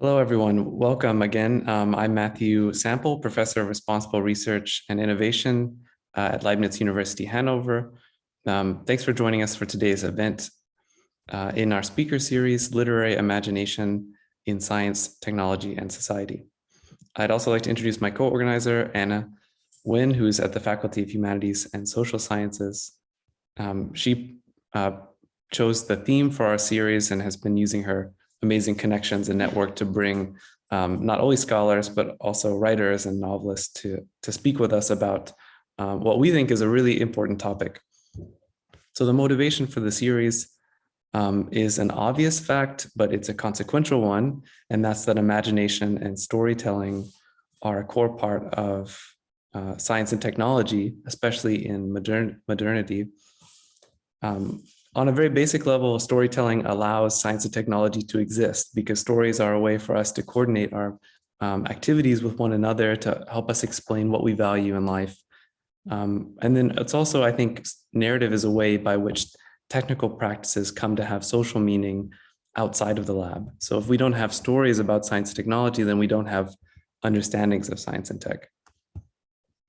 Hello, everyone. Welcome again. Um, I'm Matthew Sample, Professor of Responsible Research and Innovation uh, at Leibniz University, Hanover. Um, thanks for joining us for today's event uh, in our speaker series, Literary Imagination in Science, Technology, and Society. I'd also like to introduce my co-organizer, Anna Nguyen, who's at the Faculty of Humanities and Social Sciences. Um, she uh, chose the theme for our series and has been using her amazing connections and network to bring um, not only scholars, but also writers and novelists to, to speak with us about uh, what we think is a really important topic. So the motivation for the series um, is an obvious fact, but it's a consequential one, and that's that imagination and storytelling are a core part of uh, science and technology, especially in modern modernity. Um, on a very basic level, storytelling allows science and technology to exist because stories are a way for us to coordinate our um, activities with one another to help us explain what we value in life. Um, and then it's also, I think, narrative is a way by which technical practices come to have social meaning outside of the lab. So if we don't have stories about science and technology, then we don't have understandings of science and tech.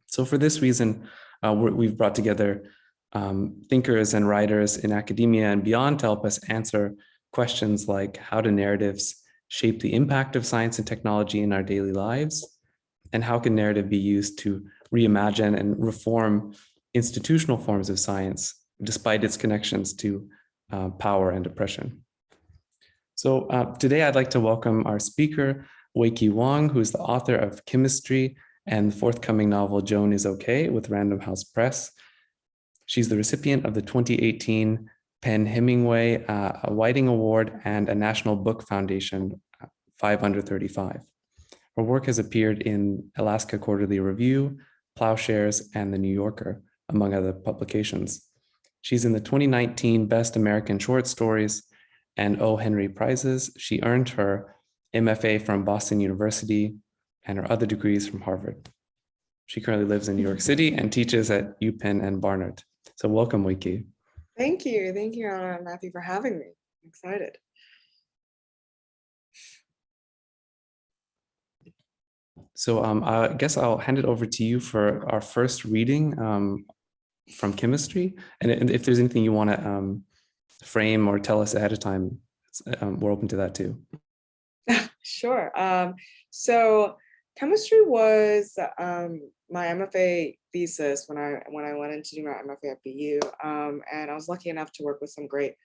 So for this reason, uh, we've brought together um, thinkers and writers in academia and beyond to help us answer questions like how do narratives shape the impact of science and technology in our daily lives? And how can narrative be used to reimagine and reform institutional forms of science despite its connections to uh, power and oppression? So uh, today I'd like to welcome our speaker, Weike Wang, who's the author of Chemistry and the forthcoming novel Joan is Okay with Random House Press, She's the recipient of the 2018 PEN/Hemingway uh, Whiting Award and a National Book Foundation uh, 5 under 35. Her work has appeared in Alaska Quarterly Review, Ploughshares, and The New Yorker, among other publications. She's in the 2019 Best American Short Stories and O. Henry Prizes. She earned her MFA from Boston University and her other degrees from Harvard. She currently lives in New York City and teaches at UPenn and Barnard. So welcome, Weike. Thank you. Thank you, Anna and Matthew, for having me. I'm excited. So um, I guess I'll hand it over to you for our first reading um, from chemistry. And if there's anything you want to um, frame or tell us ahead of time, um, we're open to that too. sure. Um, so chemistry was um, my MFA thesis when I when I went into do my MFA at BU. Um, and I was lucky enough to work with some great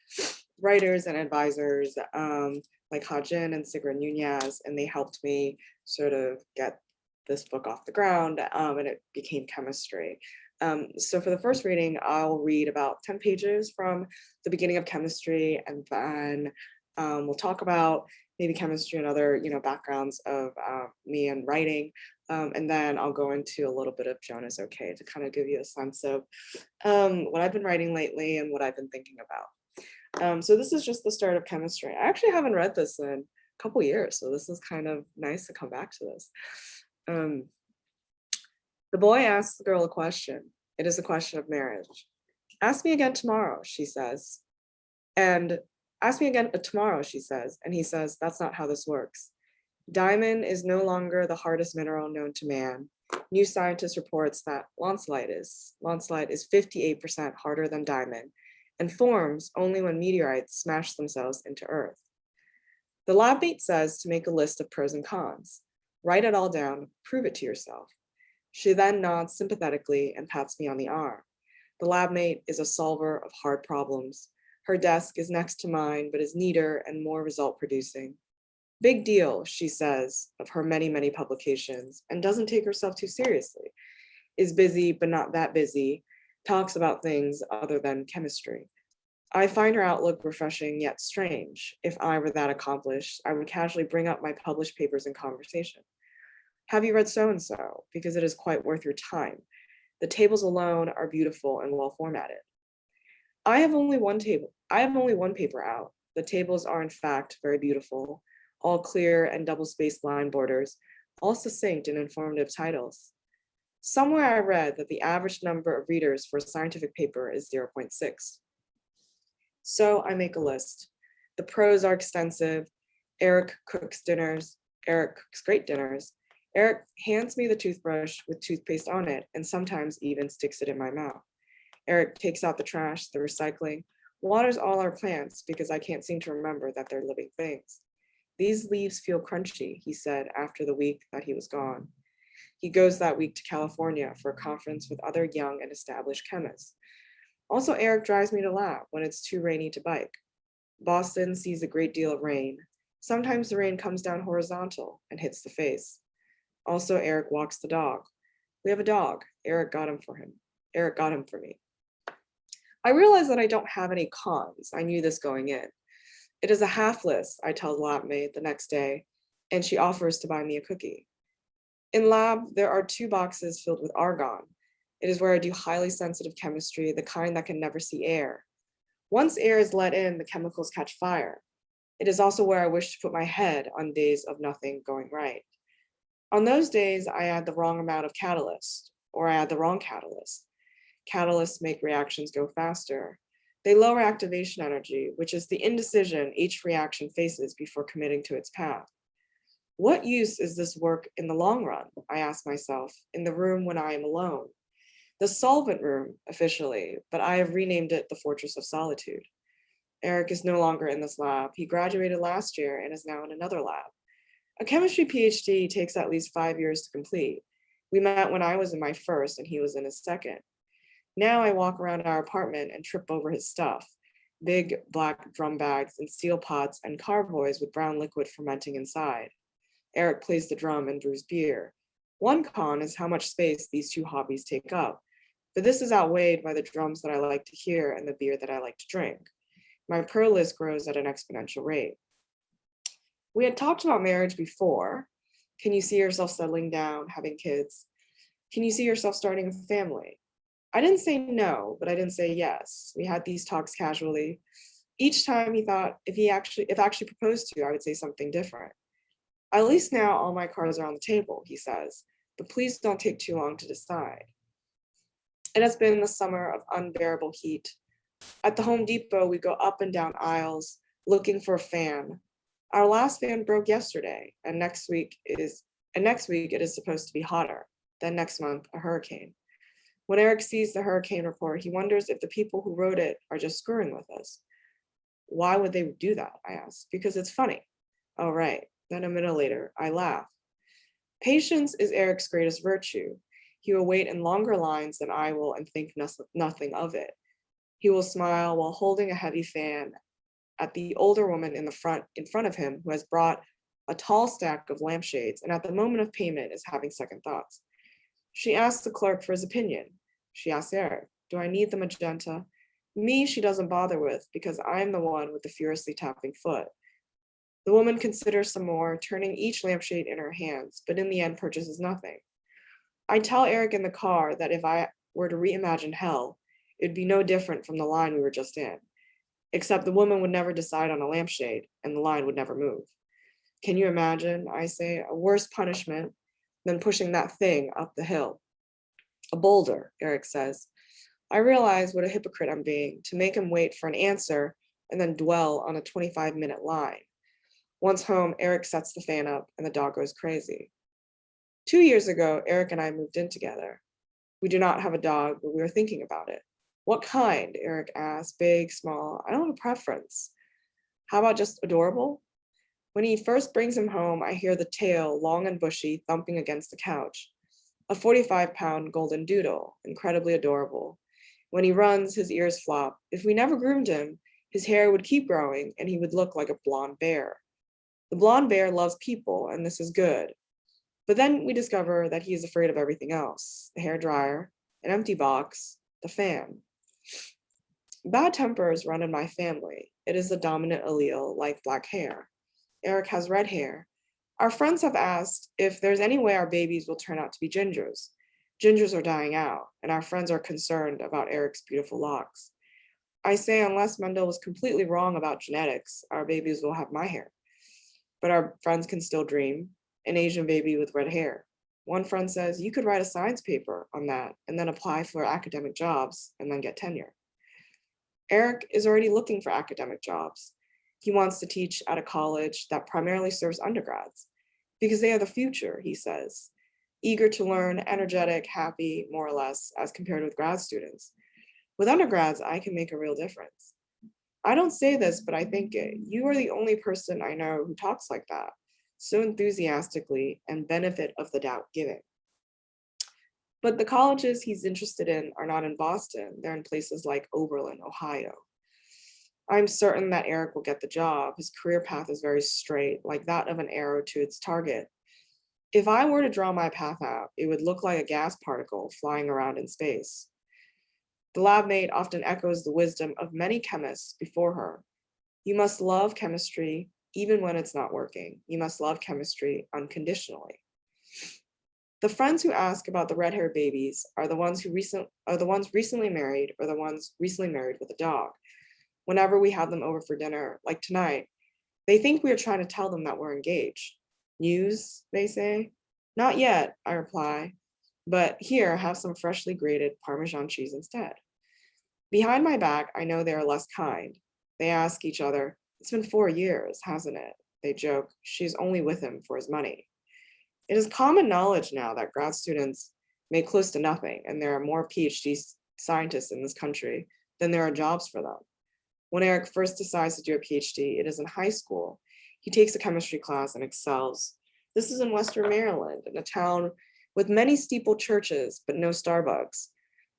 writers and advisors um, like Ha Jin and Sigrid Nunez, and they helped me sort of get this book off the ground um, and it became chemistry. Um, so for the first reading, I'll read about 10 pages from the beginning of chemistry and then um, we'll talk about maybe chemistry and other you know backgrounds of uh, me and writing um, and then I'll go into a little bit of Joan is okay to kind of give you a sense of um, what I've been writing lately and what I've been thinking about. Um, so this is just the start of chemistry. I actually haven't read this in a couple years, so this is kind of nice to come back to this. Um, the boy asks the girl a question. It is a question of marriage. Ask me again tomorrow, she says. And ask me again uh, tomorrow, she says. And he says, that's not how this works. Diamond is no longer the hardest mineral known to man. New Scientist reports that lonsdaleite is, lonsdaleite is 58% harder than diamond and forms only when meteorites smash themselves into Earth. The lab mate says to make a list of pros and cons. Write it all down, prove it to yourself. She then nods sympathetically and pats me on the arm. The lab mate is a solver of hard problems. Her desk is next to mine, but is neater and more result producing. Big deal, she says, of her many, many publications and doesn't take herself too seriously, is busy, but not that busy, talks about things other than chemistry. I find her outlook refreshing yet strange. If I were that accomplished, I would casually bring up my published papers in conversation. Have you read so-and-so? Because it is quite worth your time. The tables alone are beautiful and well formatted. I have only one table. I have only one paper out. The tables are in fact very beautiful all clear and double-spaced line borders, all succinct and informative titles. Somewhere I read that the average number of readers for a scientific paper is 0.6. So I make a list. The pros are extensive. Eric cooks dinners. Eric cooks great dinners. Eric hands me the toothbrush with toothpaste on it and sometimes even sticks it in my mouth. Eric takes out the trash, the recycling, waters all our plants because I can't seem to remember that they're living things. These leaves feel crunchy, he said after the week that he was gone. He goes that week to California for a conference with other young and established chemists. Also, Eric drives me to lab when it's too rainy to bike. Boston sees a great deal of rain. Sometimes the rain comes down horizontal and hits the face. Also, Eric walks the dog. We have a dog. Eric got him for him. Eric got him for me. I realize that I don't have any cons. I knew this going in. It is a half list, I tell the lab mate the next day, and she offers to buy me a cookie. In lab, there are two boxes filled with argon. It is where I do highly sensitive chemistry, the kind that can never see air. Once air is let in, the chemicals catch fire. It is also where I wish to put my head on days of nothing going right. On those days, I add the wrong amount of catalyst, or I add the wrong catalyst. Catalysts make reactions go faster. They lower activation energy, which is the indecision each reaction faces before committing to its path. What use is this work in the long run? I ask myself, in the room when I am alone. The solvent room, officially, but I have renamed it the Fortress of Solitude. Eric is no longer in this lab. He graduated last year and is now in another lab. A chemistry PhD takes at least five years to complete. We met when I was in my first and he was in his second. Now I walk around our apartment and trip over his stuff. Big black drum bags and steel pots and carboys with brown liquid fermenting inside. Eric plays the drum and brews beer. One con is how much space these two hobbies take up, but this is outweighed by the drums that I like to hear and the beer that I like to drink. My per list grows at an exponential rate. We had talked about marriage before. Can you see yourself settling down, having kids? Can you see yourself starting a family? I didn't say no, but I didn't say yes. We had these talks casually. Each time he thought if he actually, if actually proposed to, I would say something different. At least now all my cards are on the table, he says, but please don't take too long to decide. It has been the summer of unbearable heat. At the Home Depot, we go up and down aisles looking for a fan. Our last fan broke yesterday, and next week is and next week it is supposed to be hotter. Then next month, a hurricane. When Eric sees the hurricane report, he wonders if the people who wrote it are just screwing with us. Why would they do that? I ask. Because it's funny. Oh, right. Then a minute later, I laugh. Patience is Eric's greatest virtue. He will wait in longer lines than I will and think nothing of it. He will smile while holding a heavy fan at the older woman in the front in front of him who has brought a tall stack of lampshades and at the moment of payment is having second thoughts. She asks the clerk for his opinion. She asks Eric, do I need the magenta? Me, she doesn't bother with because I'm the one with the furiously tapping foot. The woman considers some more, turning each lampshade in her hands, but in the end purchases nothing. I tell Eric in the car that if I were to reimagine hell, it'd be no different from the line we were just in, except the woman would never decide on a lampshade and the line would never move. Can you imagine, I say, a worse punishment than pushing that thing up the hill. A boulder, Eric says. I realize what a hypocrite I'm being to make him wait for an answer and then dwell on a 25 minute line. Once home, Eric sets the fan up and the dog goes crazy. Two years ago, Eric and I moved in together. We do not have a dog, but we were thinking about it. What kind? Eric asked. Big, small. I don't have a preference. How about just adorable? When he first brings him home, I hear the tail, long and bushy, thumping against the couch. A 45 pound golden doodle, incredibly adorable. When he runs, his ears flop. If we never groomed him, his hair would keep growing and he would look like a blonde bear. The blonde bear loves people, and this is good. But then we discover that he is afraid of everything else the hair dryer, an empty box, the fan. Bad tempers run in my family. It is the dominant allele, like black hair. Eric has red hair. Our friends have asked if there's any way our babies will turn out to be gingers. Gingers are dying out, and our friends are concerned about Eric's beautiful locks. I say unless Mendel was completely wrong about genetics, our babies will have my hair. But our friends can still dream, an Asian baby with red hair. One friend says you could write a science paper on that and then apply for academic jobs and then get tenure. Eric is already looking for academic jobs. He wants to teach at a college that primarily serves undergrads because they are the future, he says. Eager to learn, energetic, happy, more or less, as compared with grad students. With undergrads, I can make a real difference. I don't say this, but I think it. You are the only person I know who talks like that, so enthusiastically and benefit of the doubt giving. But the colleges he's interested in are not in Boston. They're in places like Oberlin, Ohio. I'm certain that Eric will get the job. His career path is very straight, like that of an arrow to its target. If I were to draw my path out, it would look like a gas particle flying around in space. The lab mate often echoes the wisdom of many chemists before her. You must love chemistry even when it's not working. You must love chemistry unconditionally. The friends who ask about the red-haired babies are the ones who recent are the ones recently married or the ones recently married with a dog. Whenever we have them over for dinner, like tonight, they think we are trying to tell them that we're engaged. News, they say. Not yet, I reply, but here have some freshly grated Parmesan cheese instead. Behind my back, I know they are less kind. They ask each other, it's been four years, hasn't it? They joke, she's only with him for his money. It is common knowledge now that grad students make close to nothing and there are more PhD scientists in this country than there are jobs for them. When Eric first decides to do a PhD, it is in high school. He takes a chemistry class and excels. This is in Western Maryland, in a town with many steeple churches, but no Starbucks.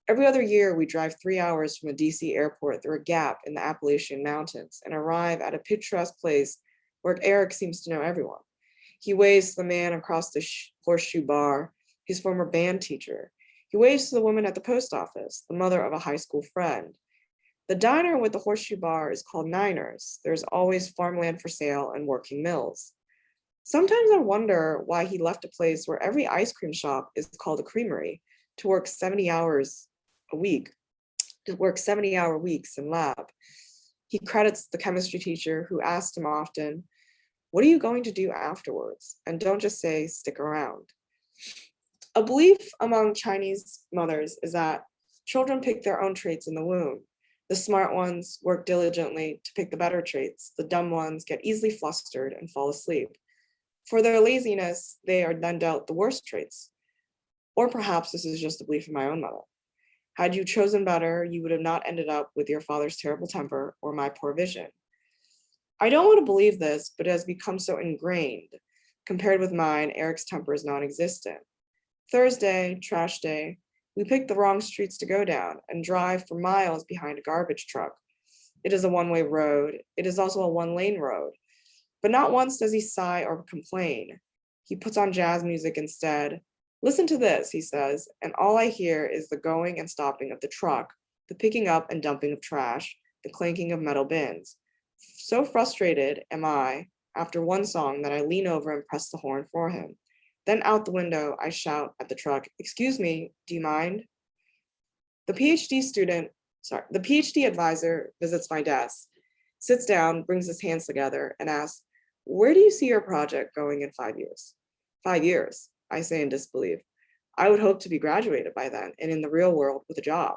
Every other year, we drive three hours from a DC airport through a gap in the Appalachian Mountains and arrive at a picturesque place where Eric seems to know everyone. He waves to the man across the horseshoe bar, his former band teacher. He waves to the woman at the post office, the mother of a high school friend. The diner with the horseshoe bar is called Niners. There's always farmland for sale and working mills. Sometimes I wonder why he left a place where every ice cream shop is called a creamery to work 70 hours a week, to work 70 hour weeks in lab. He credits the chemistry teacher who asked him often, what are you going to do afterwards? And don't just say, stick around. A belief among Chinese mothers is that children pick their own traits in the womb. The smart ones work diligently to pick the better traits. The dumb ones get easily flustered and fall asleep. For their laziness, they are then dealt the worst traits. Or perhaps this is just a belief of my own mother. Had you chosen better, you would have not ended up with your father's terrible temper or my poor vision. I don't want to believe this, but it has become so ingrained. Compared with mine, Eric's temper is non-existent. Thursday, trash day, we pick the wrong streets to go down and drive for miles behind a garbage truck. It is a one-way road. It is also a one-lane road. But not once does he sigh or complain. He puts on jazz music instead. Listen to this, he says, and all I hear is the going and stopping of the truck, the picking up and dumping of trash, the clanking of metal bins. So frustrated am I after one song that I lean over and press the horn for him. Then out the window, I shout at the truck, excuse me, do you mind? The PhD student, sorry, the PhD advisor visits my desk, sits down, brings his hands together and asks, where do you see your project going in five years? Five years, I say in disbelief. I would hope to be graduated by then and in the real world with a job.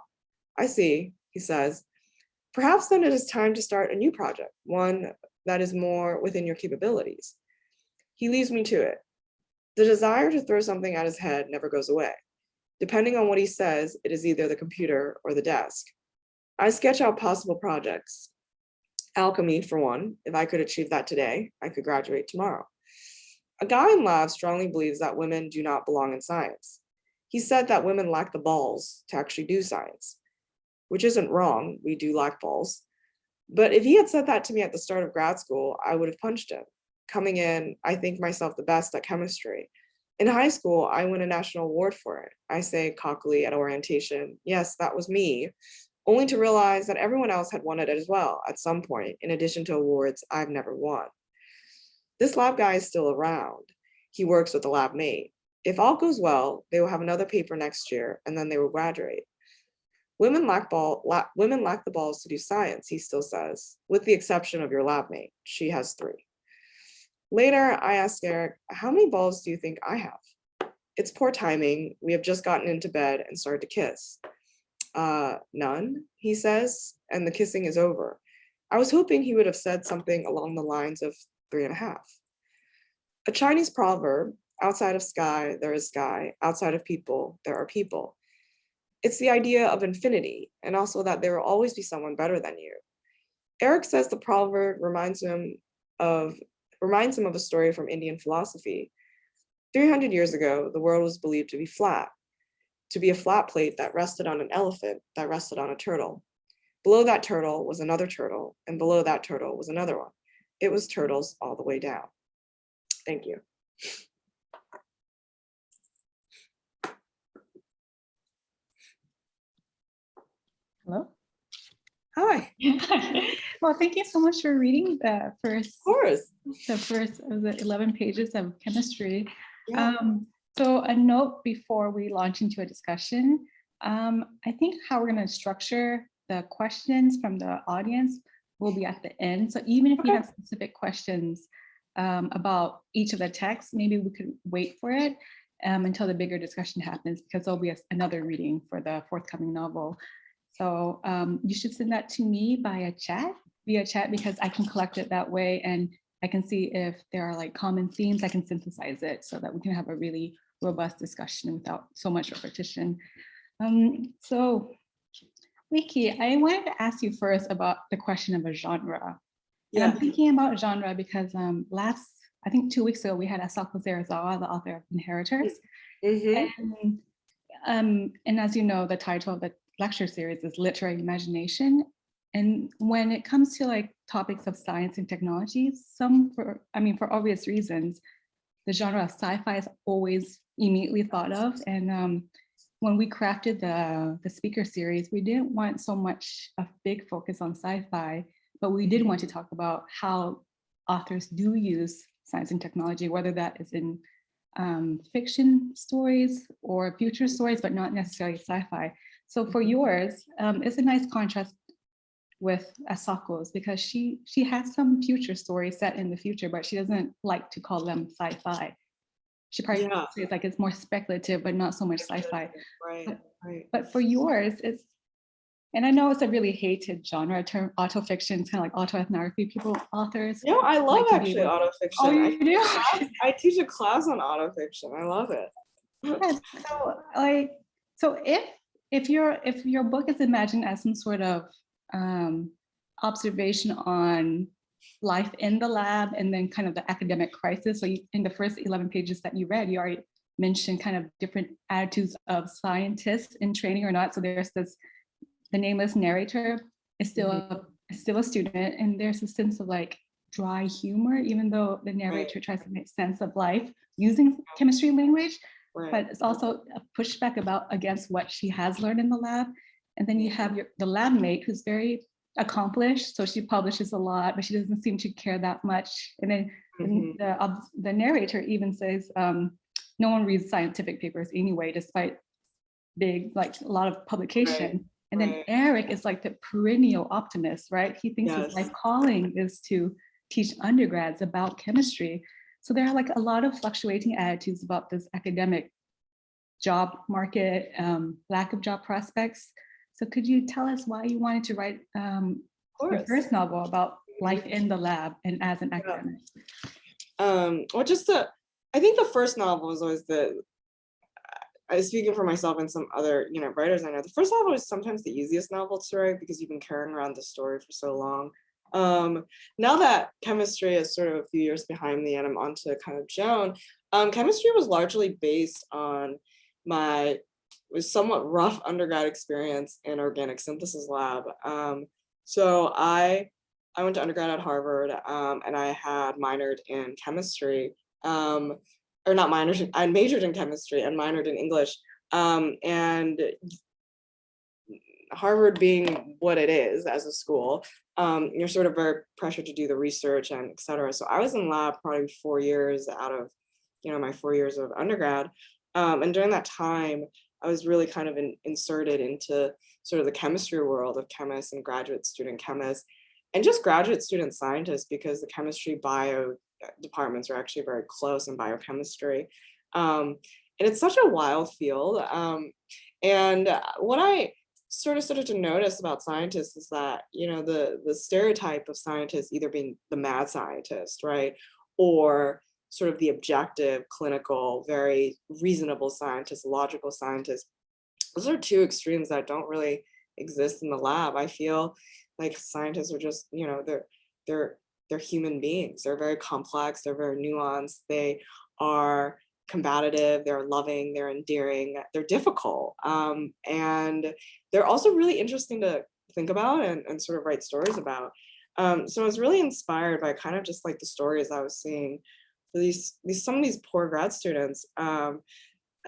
I see, he says, perhaps then it is time to start a new project, one that is more within your capabilities. He leaves me to it. The desire to throw something at his head never goes away. Depending on what he says, it is either the computer or the desk. I sketch out possible projects. Alchemy, for one, if I could achieve that today, I could graduate tomorrow. A guy in lab strongly believes that women do not belong in science. He said that women lack the balls to actually do science, which isn't wrong, we do lack balls. But if he had said that to me at the start of grad school, I would have punched him coming in, I think myself the best at chemistry. In high school, I won a national award for it. I say cockily at orientation, yes, that was me, only to realize that everyone else had won it as well at some point, in addition to awards I've never won. This lab guy is still around. He works with the lab mate. If all goes well, they will have another paper next year and then they will graduate. Women lack, ball, la women lack the balls to do science, he still says, with the exception of your lab mate. She has three. Later, I asked Eric, how many balls do you think I have? It's poor timing. We have just gotten into bed and started to kiss. Uh, none, he says, and the kissing is over. I was hoping he would have said something along the lines of three and a half. A Chinese proverb, outside of sky, there is sky, outside of people, there are people. It's the idea of infinity and also that there will always be someone better than you. Eric says the proverb reminds him of reminds him of a story from Indian philosophy. 300 years ago, the world was believed to be flat, to be a flat plate that rested on an elephant that rested on a turtle. Below that turtle was another turtle, and below that turtle was another one. It was turtles all the way down. Thank you. Hello. Hi, well, thank you so much for reading the first, of course. the first of the 11 pages of chemistry. Yeah. Um, so a note before we launch into a discussion. Um, I think how we're going to structure the questions from the audience will be at the end. So even if you have specific questions um, about each of the texts, maybe we could wait for it um, until the bigger discussion happens because there'll be a- another reading for the forthcoming novel. So um, you should send that to me via chat, via chat, because I can collect it that way and I can see if there are like common themes, I can synthesize it so that we can have a really robust discussion without so much repetition. Um, so Weike, I wanted to ask you first about the question of a genre. And I'm thinking about genre because um, last, I think two weeks ago, we had Asako Serizawa, the author of Inheritors. mhm, And, um, and as you know, the title of the lecture series is Literary Imagination. And when it comes to like topics of science and technology, some for, I mean, for obvious reasons, the genre of sci-fi is always immediately thought of. And um, when we crafted the, the speaker series, we didn't want so much a big focus on sci-fi, but we did want to talk about how authors do use science and technology, whether that is in um, fiction stories or future stories, but not necessarily sci-fi. So for yours, um, it's a nice contrast with Asako's because she she has some future stories set in the future, but she doesn't like to call them sci-fi. She probably Yeah. says like it's more speculative, but not so much sci-fi. right, right. But for yours, it's and I know it's a really hated genre term, autofiction, it's kind of like autoethnography. People, authors. No, I love like actually autofiction. Oh, I you do? class- I teach a class on autofiction. I love it. Yeah, so like, so if if your if your book is imagined as some sort of um, observation on life in the lab and then kind of the academic crisis. So you, in the first 11 pages that you read, you already mentioned kind of different attitudes of scientists in training or not. So there's this, the nameless narrator is still a, still a student and there's a sense of like dry humor, even though the narrator tries to make sense of life using chemistry language Right. but it's also a pushback about against what she has learned in the lab. And then you have your the lab mate who's very accomplished. So she publishes a lot, but she doesn't seem to care that much. And then the- Mhm. the, the narrator even says, um, no one reads scientific papers anyway, despite big, like a lot of publication. And then right. Eric is like the perennial optimist, right? He thinks his life calling is to teach undergrads about chemistry. So there are like a lot of fluctuating attitudes about this academic job market, um, lack of job prospects. So could you tell us why you wanted to write um, your first novel about life in the lab and as an academic? um or just the i think the first novel was always the i speaking for myself and some other you know writers i know the first novel is sometimes the easiest novel to write because you've been carrying around the story for so long um now that chemistry is sort of a few years behind me and i'm on to kind of joan um chemistry was largely based on my was somewhat rough undergrad experience in organic synthesis lab um so i I went to undergrad at Harvard um, and I had minored in chemistry, um, or not minored, I majored in chemistry and minored in English. Um, and Harvard being what it is as a school, um, you're sort of very pressured to do the research and et cetera. So I was in lab probably four years out of, you know, my four years of undergrad. Um, and during that time, I was really kind of in, inserted into sort of the chemistry world of chemists and graduate student chemists and just graduate student scientists because the chemistry bio departments are actually very close in biochemistry. Um, and it's such a wild field. Um, and what I sort of started to notice about scientists is that, you know, the, the stereotype of scientists either being the mad scientist, right? Or sort of the objective, clinical, very reasonable scientist, logical scientist. Those are two extremes that don't really exist in the lab. I feel like scientists are just, you know, they're, they're, they're human beings. They're very complex, they're very nuanced, they are combative, they're loving, they're endearing, they're difficult. Um, and they're also really interesting to think about and, and sort of write stories about. Um, so I was really inspired by kind of just like the stories I was seeing for these, these some of these poor grad students um,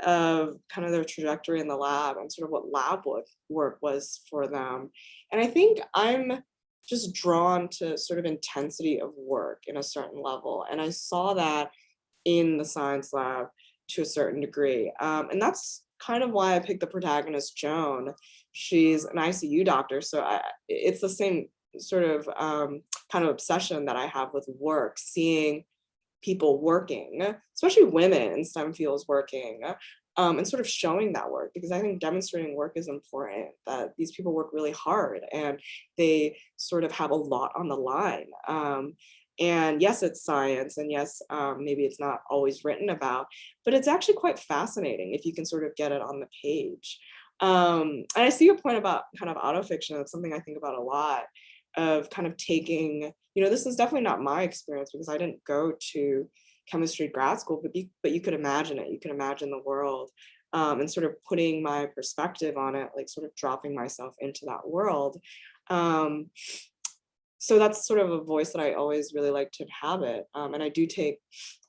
of kind of their trajectory in the lab and sort of what lab work, work was for them. And I think I'm just drawn to sort of intensity of work in a certain level. And I saw that in the science lab to a certain degree. Um, and that's kind of why I picked the protagonist, Joan. She's an ICU doctor, so I, it's the same sort of um, kind of obsession that I have with work, seeing people working, especially women in STEM fields working, um, and sort of showing that work because I think demonstrating work is important, that these people work really hard and they sort of have a lot on the line. Um, and yes, it's science, and yes, um, maybe it's not always written about, but it's actually quite fascinating if you can sort of get it on the page. Um, and I see your point about kind of autofiction. That's something I think about a lot of kind of taking, you know, this is definitely not my experience because I didn't go to chemistry grad school, but you, but you could imagine it. You can imagine the world um, and sort of putting my perspective on it, like sort of dropping myself into that world. Um, so that's sort of a voice that I always really like to inhabit. Um, and I do take,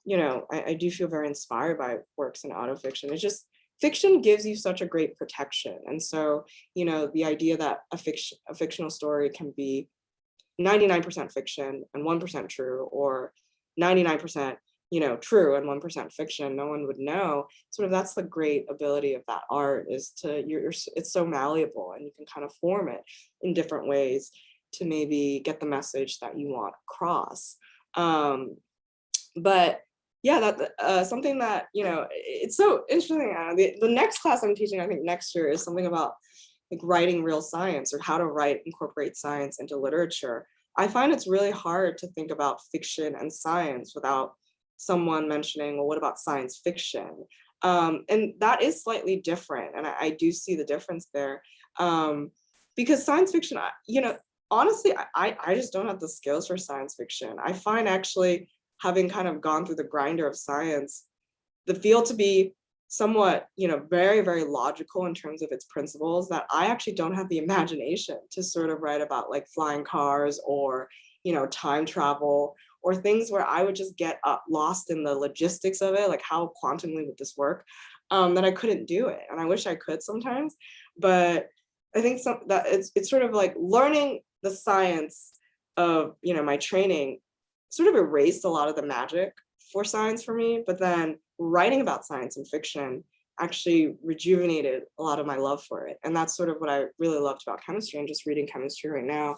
you know, I, I do feel very inspired by works in autofiction. It's just, fiction gives you such a great protection. And so, you know, the idea that a fiction, a fictional story can be 99% fiction and 1% true, or 99% you know, true and 1% fiction, no one would know. Sort of that's the great ability of that art is to, you're, it's so malleable and you can kind of form it in different ways to maybe get the message that you want across. Um, but yeah, that uh, something that, you know, it's so interesting. The, the next class I'm teaching, I think next year is something about like writing real science or how to write, incorporate science into literature. I find it's really hard to think about fiction and science without someone mentioning, well, what about science fiction? Um, and that is slightly different. And I, I do see the difference there. Um, because science fiction, you know, honestly, I, I just don't have the skills for science fiction. I find actually having kind of gone through the grinder of science, the field to be somewhat, you know, very, very logical in terms of its principles that I actually don't have the imagination to sort of write about like flying cars or, you know, time travel or things where I would just get up, lost in the logistics of it, like how quantumly would this work, um, that I couldn't do it. And I wish I could sometimes, but I think some, that it's, it's sort of like learning the science of you know my training sort of erased a lot of the magic for science for me but then writing about science and fiction actually rejuvenated a lot of my love for it and that's sort of what i really loved about chemistry and just reading chemistry right now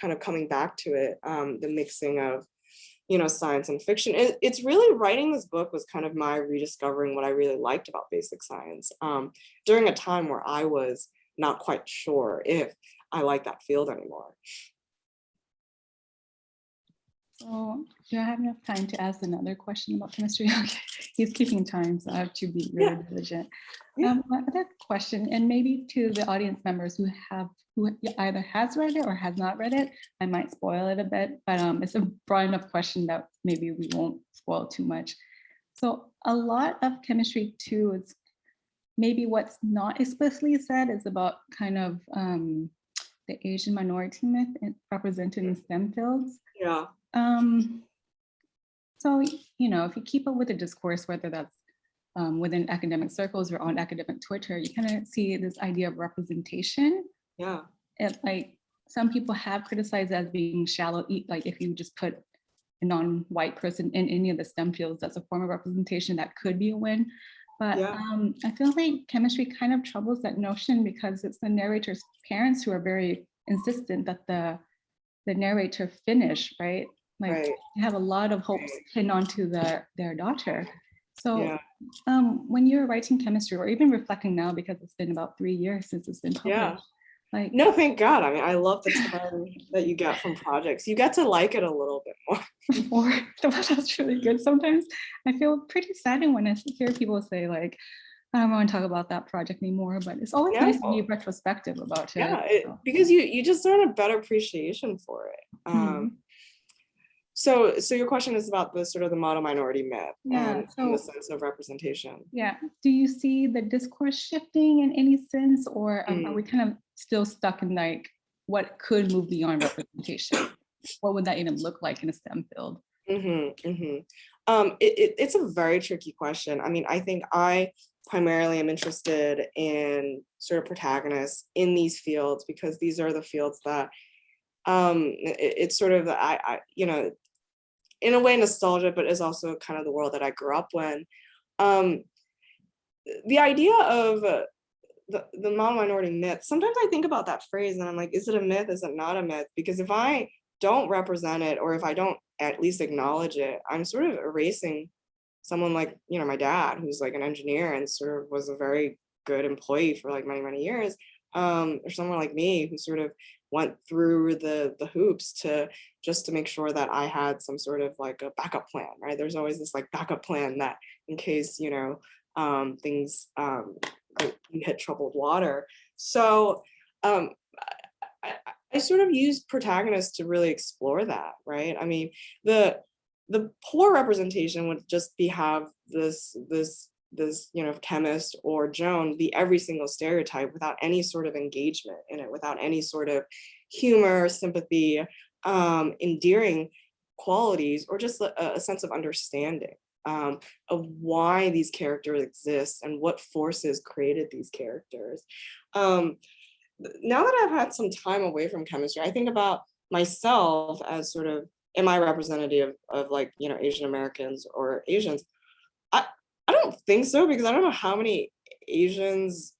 kind of coming back to it um, the mixing of you know science and fiction it, it's really writing this book was kind of my rediscovering what i really liked about basic science um, during a time where i was not quite sure if I like that field anymore. So do I have enough time to ask another question about chemistry? Okay, he's keeping time, so I have to be really Yeah. diligent. Yeah. Um, my other question, and maybe to the audience members who have, who either has read it or has not read it, I might spoil it a bit, but um, it's a broad enough question that maybe we won't spoil too much. So a lot of chemistry too is maybe what's not explicitly said is about kind of um, the Asian minority myth represented in STEM fields. Yeah, Um, so, you know, if you keep up with the discourse, whether that's um, within academic circles or on academic Twitter, you kind of see this idea of representation. yeah, It like some people have criticized as being shallow, like if you just put a non-white person in any of the STEM fields, that's a form of representation that could be a win. But Yeah. um, I feel like chemistry kind of troubles that notion because it's the narrator's parents who are very insistent that the the narrator finish, right? Like right, have a lot of hopes pinned onto their their daughter. So yeah, um, when you're writing chemistry or even reflecting now, because it's been about three years since it's been published Yeah. Like, No, thank God. I mean, I love the time that you get from projects. You get to like it a little bit more. or that's really good. Sometimes I feel pretty saddened when I hear people say like, I don't want to talk about that project anymore, but it's always nice to be retrospective about it. Yeah, it, because you you just learn a better appreciation for it. Um, so so your question is about the sort of the model minority myth Yeah, and in the sense of representation. Yeah. Do you see the discourse shifting in any sense, or um, are Mm. we kind of still stuck in like what could move beyond representation? What would that even look like in a STEM field? Mm-hmm, mm-hmm. Um, it, it, it's a very tricky question. I mean, I think I primarily am interested in sort of protagonists in these fields because these are the fields that um, it- it's sort of, I, I, you know, in a way nostalgia, but is also kind of the world that I grew up in. Um, the idea of uh, the, the model-minority myth, sometimes I think about that phrase and I'm like, is it a myth? Is it not a myth? Because if I don't represent it or if I don't at least acknowledge it, I'm sort of erasing someone like, you know, my dad, who's like an engineer and sort of was a very good employee for like many, many years. Um, or someone like me who sort of went through the the hoops to just to make sure that I had some sort of like a backup plan, right? There's always this like backup plan that in case, you know, um, things um, you hit troubled water. So um, I, I, sort of use protagonists to really explore that, right? I mean, the the poor representation would just be have this this this you know chemist or Joan be every single stereotype without any sort of engagement in it, without any sort of humor, sympathy, um, endearing qualities, or just a, a sense of understanding um, of why these characters exist and what forces created these characters. Um, now that I've had some time away from chemistry, I think about myself as sort of, am I representative of like, you know, Asian Americans or Asians? I, I don't think so because I don't know how many Asians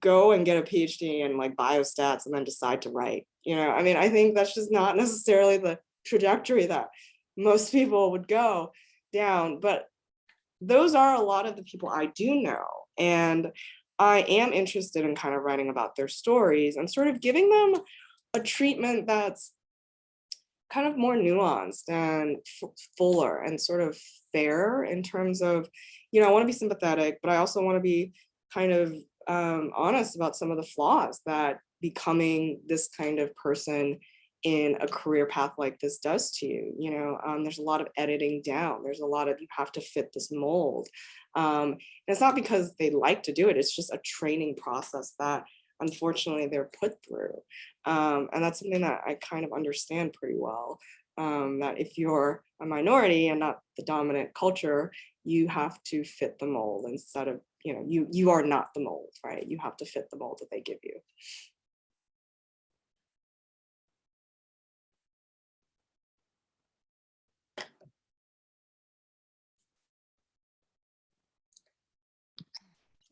go and get a PhD in like biostats and then decide to write. You know, I mean, I think that's just not necessarily the trajectory that most people would go down, but those are a lot of the people I do know. And I am interested in kind of writing about their stories and sort of giving them a treatment that's kind of more nuanced and fuller and sort of fair in terms of, you know, I want to be sympathetic, but I also want to be kind of um, honest about some of the flaws that becoming this kind of person in a career path like this does to you. You know, um, there's a lot of editing down. There's a lot of you have to fit this mold. Um, and it's not because they like to do it. It's just a training process that unfortunately they're put through. Um, and that's something that I kind of understand pretty well. Um, that if you're a minority and not the dominant culture, you have to fit the mold instead of, you know, you you are not the mold, right? You have to fit the mold that they give you.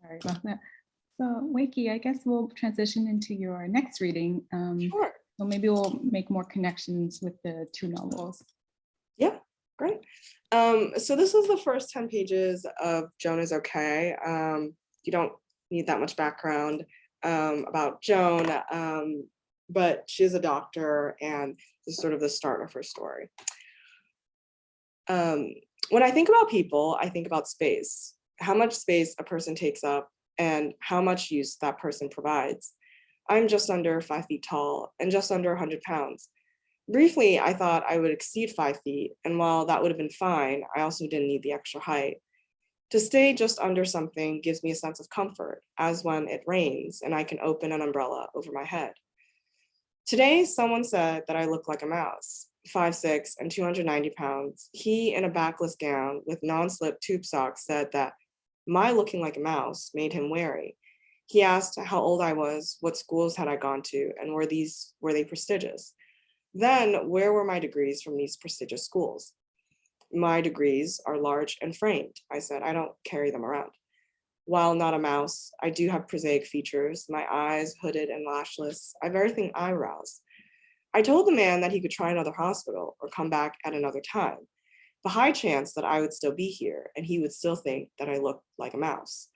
Sorry about that. So Weike, I guess we'll transition into your next reading. Um, Sure. so maybe we'll make more connections with the two novels. Great. Um, so this is the first 10 pages of Joan is okay. Um, you don't need that much background um, about Joan, um, but she is a doctor and this is sort of the start of her story. Um, when I think about people, I think about space, how much space a person takes up and how much use that person provides. I'm just under five feet tall and just under 100 pounds. Briefly, I thought I would exceed five feet, and while that would have been fine, I also didn't need the extra height. To stay just under something gives me a sense of comfort, as when it rains and I can open an umbrella over my head. Today, someone said that I look like a mouse, 5'6 and 290 pounds. He, in a backless gown with non-slip tube socks, said that my looking like a mouse made him wary. He asked how old I was, what schools had I gone to, and were these were they prestigious? Then where were my degrees from these prestigious schools? My degrees are large and framed. I said, I don't carry them around. While not a mouse, I do have prosaic features, my eyes hooded and lashless. I have everything eyebrows. I told the man that he could try another hospital or come back at another time. The high chance that I would still be here and he would still think that I looked like a mouse.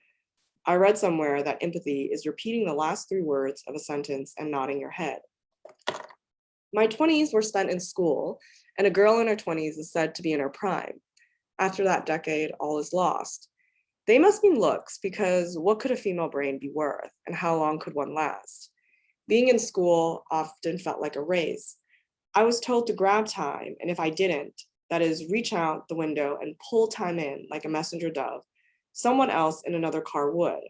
I read somewhere that empathy is repeating the last three words of a sentence and nodding your head. My 20s were spent in school, and a girl in her 20s is said to be in her prime. After that decade, all is lost. They must mean looks because what could a female brain be worth and how long could one last? Being in school often felt like a race. I was told to grab time, and if I didn't, that is, reach out the window and pull time in like a messenger dove, someone else in another car would.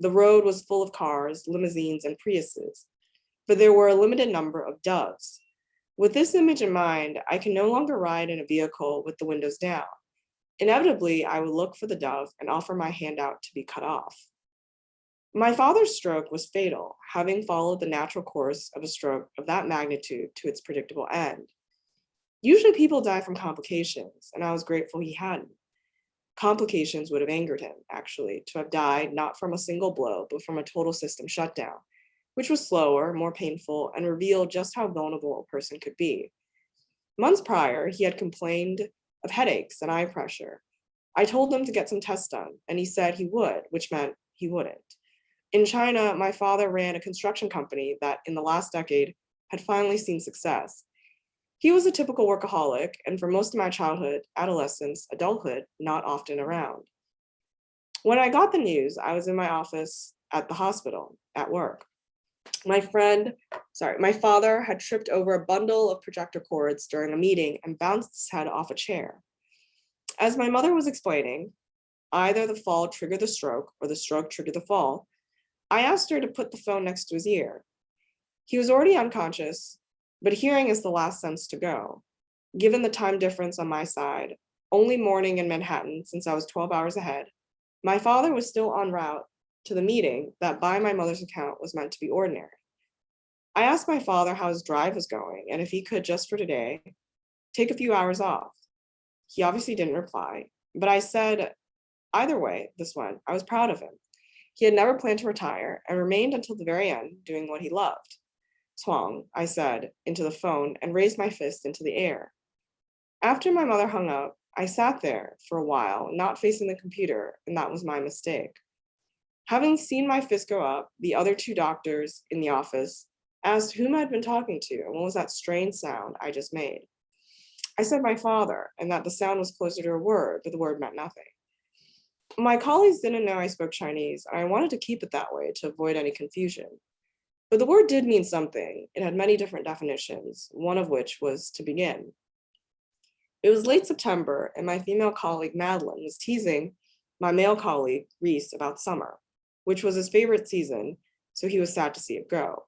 The road was full of cars, limousines, and Priuses, but there were a limited number of doves. With this image in mind, I can no longer ride in a vehicle with the windows down. Inevitably, I would look for the dove and offer my hand out to be cut off. My father's stroke was fatal, having followed the natural course of a stroke of that magnitude to its predictable end. Usually people die from complications, and I was grateful he hadn't. Complications would have angered him, actually, to have died not from a single blow, but from a total system shutdown, which was slower, more painful, and revealed just how vulnerable a person could be. Months prior, he had complained of headaches and eye pressure. I told him to get some tests done, and he said he would, which meant he wouldn't. In China, my father ran a construction company that in the last decade had finally seen success. He was a typical workaholic, and for most of my childhood, adolescence, adulthood, not often around. When I got the news, I was in my office at the hospital at work. My friend, sorry, my father had tripped over a bundle of projector cords during a meeting and bounced his head off a chair. As my mother was explaining, either the fall triggered the stroke or the stroke triggered the fall, I asked her to put the phone next to his ear. He was already unconscious, but hearing is the last sense to go. Given the time difference on my side, only morning in Manhattan since I was 12 hours ahead, my father was still en route to the meeting that by my mother's account was meant to be ordinary. I asked my father how his drive was going and if he could just for today, take a few hours off. He obviously didn't reply, but I said, either way, this one, I was proud of him. He had never planned to retire and remained until the very end doing what he loved. Twang, I said into the phone and raised my fist into the air. After my mother hung up, I sat there for a while, not facing the computer, and that was my mistake. Having seen my fist go up, the other two doctors in the office asked whom I'd been talking to and what was that strange sound I just made. I said my father and that the sound was closer to a word, but the word meant nothing. My colleagues didn't know I spoke Chinese, and I wanted to keep it that way to avoid any confusion. But the word did mean something. It had many different definitions, one of which was to begin. It was late September, and my female colleague Madeline was teasing my male colleague Reese about summer, which was his favorite season, so he was sad to see it go.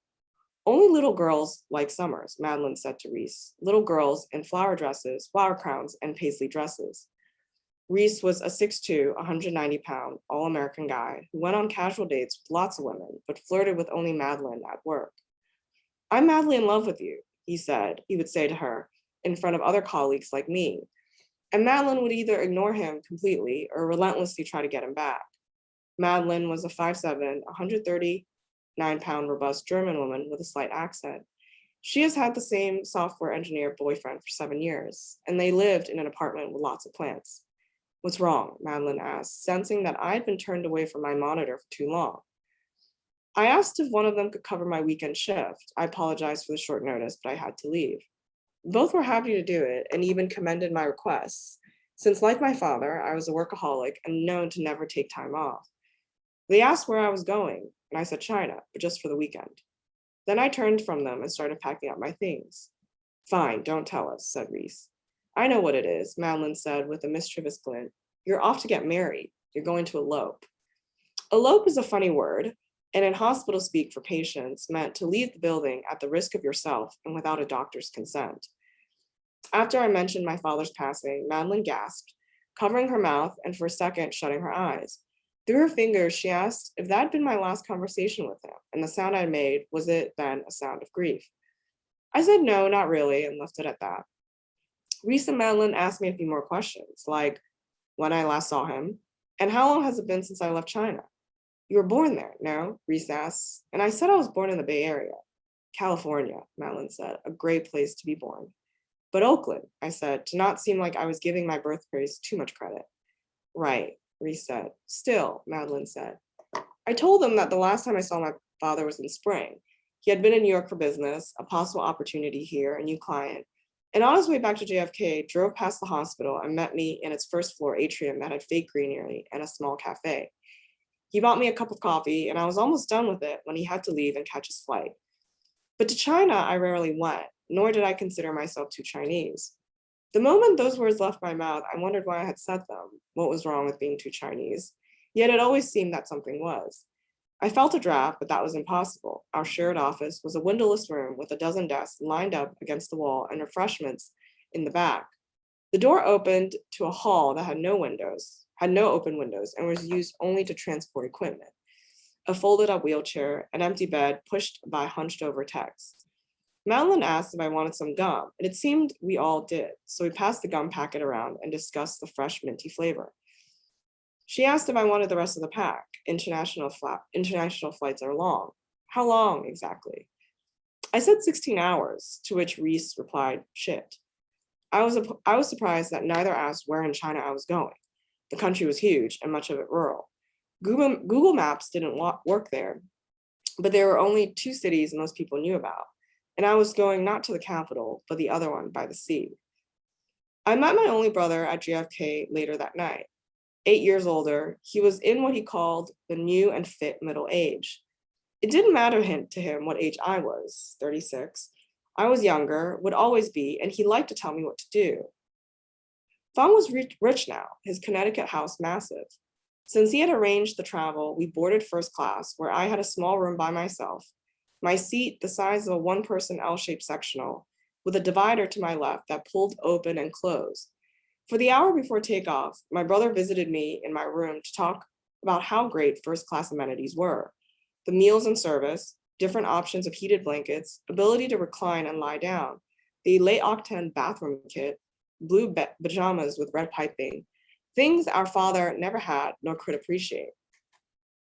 Only little girls like summers, Madeline said to Reese, little girls in flower dresses, flower crowns, and paisley dresses. Reese was a 6'2", 190 pound, all-American guy who went on casual dates with lots of women, but flirted with only Madeline at work. I'm madly in love with you, he said, he would say to her in front of other colleagues like me. And Madeline would either ignore him completely or relentlessly try to get him back. Madeline was a 5'7", 139 pound robust German woman with a slight accent. She has had the same software engineer boyfriend for seven years, and they lived in an apartment with lots of plants. What's wrong? Madeline asked, sensing that I had been turned away from my monitor for too long. I asked if one of them could cover my weekend shift. I apologized for the short notice, but I had to leave. Both were happy to do it and even commended my requests, since like my father, I was a workaholic and known to never take time off. They asked where I was going, and I said China, but just for the weekend. Then I turned from them and started packing up my things. Fine, don't tell us, said Reese. I know what it is, Madeline said with a mischievous glint. You're off to get married. You're going to elope. Elope is a funny word, and in hospital speak for patients meant to leave the building at the risk of yourself and without a doctor's consent. After I mentioned my father's passing, Madeline gasped, covering her mouth and for a second shutting her eyes. Through her fingers, she asked if that had been my last conversation with him, and the sound I made, was it then a sound of grief? I said no, not really, and left it at that. Reese and Madeline asked me a few more questions, like when I last saw him, and how long has it been since I left China? You were born there, no? Reese asked, and I said I was born in the Bay Area. California, Madeline said, a great place to be born. But Oakland, I said, to not seem like I was giving my birthplace too much credit. Right, Said. Still, Madeline said, I told them that the last time I saw my father was in spring. He had been in New York for business, a possible opportunity here, a new client. And on his way back to JFK, drove past the hospital and met me in its first floor atrium that had fake greenery and a small cafe. He bought me a cup of coffee and I was almost done with it when he had to leave and catch his flight. But to China, I rarely went, nor did I consider myself too Chinese. The moment those words left my mouth, I wondered why I had said them, what was wrong with being too Chinese. Yet it always seemed that something was. I felt a draft, but that was impossible. Our shared office was a windowless room with a dozen desks lined up against the wall and refreshments in the back. The door opened to a hall that had no windows, had no open windows, and was used only to transport equipment. A folded up wheelchair, an empty bed pushed by hunched over techs. Madeline asked if I wanted some gum, and it seemed we all did, so we passed the gum packet around and discussed the fresh minty flavor. She asked if I wanted the rest of the pack. International, international flights are long. How long exactly? I said 16 hours, to which Reese replied, shit. I was, I was surprised that neither asked where in China I was going. The country was huge and much of it rural. Google, Google Maps didn't work there, but there were only two cities most people knew about. And I was going not to the capital, but the other one by the sea. I met my only brother at JFK later that night eight years older, he was in what he called the new and fit middle age. It didn't matter to him what age I was, 36. I was younger, would always be, and he liked to tell me what to do. Fang was rich now, his Connecticut house massive. Since he had arranged the travel, we boarded first class, where I had a small room by myself, my seat the size of a one-person L-shaped sectional, with a divider to my left that pulled open and closed, for the hour before takeoff, my brother visited me in my room to talk about how great first class amenities were. The meals and service, different options of heated blankets, ability to recline and lie down, the L'Occitane bathroom kit, blue pajamas with red piping, things our father never had nor could appreciate.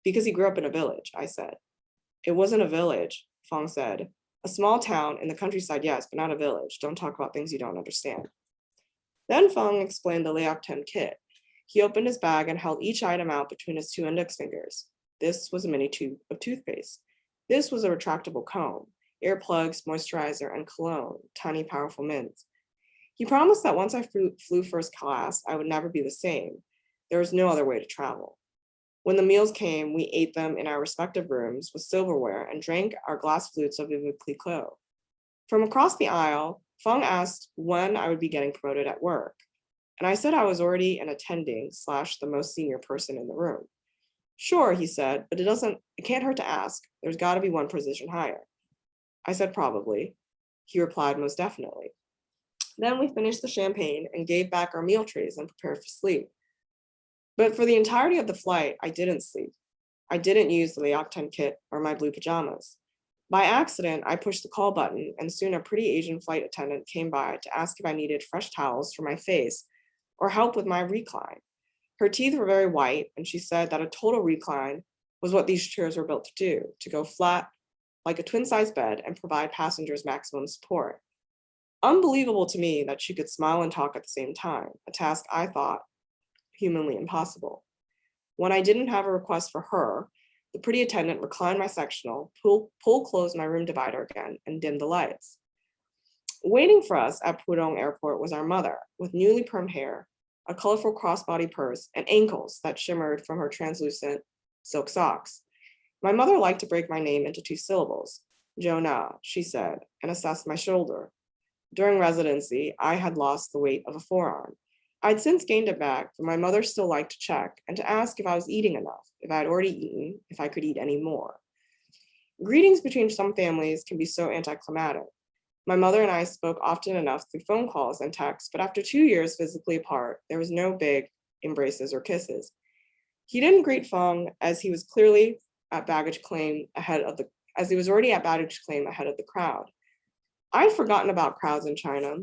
Because he grew up in a village, I said. It wasn't a village, Fang said. A small town in the countryside, yes, but not a village. Don't talk about things you don't understand. Then Fang explained the 10 kit. He opened his bag and held each item out between his two index fingers. This was a mini tube of toothpaste. This was a retractable comb, earplugs, moisturizer, and cologne, tiny powerful mints. He promised that once I flew first class, I would never be the same. There was no other way to travel. When the meals came, we ate them in our respective rooms with silverware and drank our glass flutes of Veuve Clicquot. From across the aisle, Fang asked when I would be getting promoted at work. And I said I was already an attending slash the most senior person in the room. Sure, he said, but it doesn't, it can't hurt to ask. There's gotta be one position higher. I said probably. He replied most definitely. Then we finished the champagne and gave back our meal trays and prepared for sleep. But for the entirety of the flight, I didn't sleep. I didn't use the L'Occitane kit or my blue pajamas. By accident, I pushed the call button and soon a pretty Asian flight attendant came by to ask if I needed fresh towels for my face or help with my recline. Her teeth were very white and she said that a total recline was what these chairs were built to do, to go flat like a twin size bed and provide passengers maximum support. Unbelievable to me that she could smile and talk at the same time, a task I thought humanly impossible. When I didn't have a request for her, the pretty attendant reclined my sectional, pull, pull closed my room divider again, and dimmed the lights. Waiting for us at Pudong Airport was our mother, with newly permed hair, a colorful crossbody purse, and ankles that shimmered from her translucent silk socks. My mother liked to break my name into two syllables. Jonah, she said, and assessed my shoulder. During residency, I had lost the weight of a forearm, I'd since gained it back, but my mother still liked to check and to ask if I was eating enough, if I had already eaten, if I could eat any more. Greetings between some families can be so anticlimactic. My mother and I spoke often enough through phone calls and texts, but after two years physically apart, there was no big embraces or kisses. He didn't greet Fang as he was clearly at baggage claim ahead of the, as he was already at baggage claim ahead of the crowd. I'd forgotten about crowds in China,